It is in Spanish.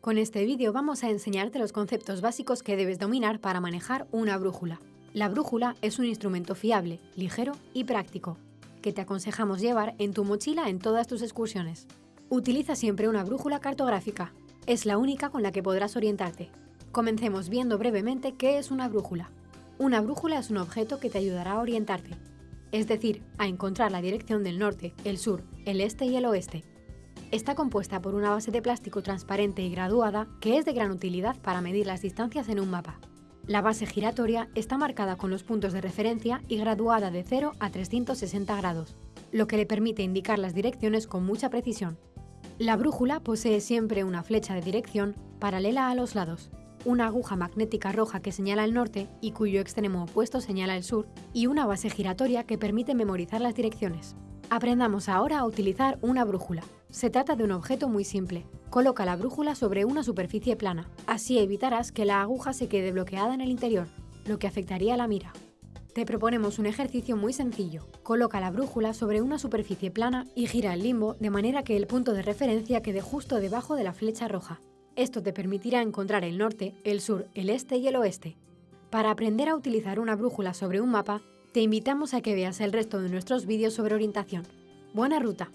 Con este vídeo vamos a enseñarte los conceptos básicos que debes dominar para manejar una brújula. La brújula es un instrumento fiable, ligero y práctico, que te aconsejamos llevar en tu mochila en todas tus excursiones. Utiliza siempre una brújula cartográfica. Es la única con la que podrás orientarte. Comencemos viendo brevemente qué es una brújula. Una brújula es un objeto que te ayudará a orientarte, es decir, a encontrar la dirección del norte, el sur, el este y el oeste. Está compuesta por una base de plástico transparente y graduada que es de gran utilidad para medir las distancias en un mapa. La base giratoria está marcada con los puntos de referencia y graduada de 0 a 360 grados, lo que le permite indicar las direcciones con mucha precisión. La brújula posee siempre una flecha de dirección paralela a los lados, una aguja magnética roja que señala el norte y cuyo extremo opuesto señala el sur, y una base giratoria que permite memorizar las direcciones. Aprendamos ahora a utilizar una brújula. Se trata de un objeto muy simple. Coloca la brújula sobre una superficie plana. Así evitarás que la aguja se quede bloqueada en el interior, lo que afectaría la mira. Te proponemos un ejercicio muy sencillo. Coloca la brújula sobre una superficie plana y gira el limbo de manera que el punto de referencia quede justo debajo de la flecha roja. Esto te permitirá encontrar el norte, el sur, el este y el oeste. Para aprender a utilizar una brújula sobre un mapa, te invitamos a que veas el resto de nuestros vídeos sobre orientación. ¡Buena ruta!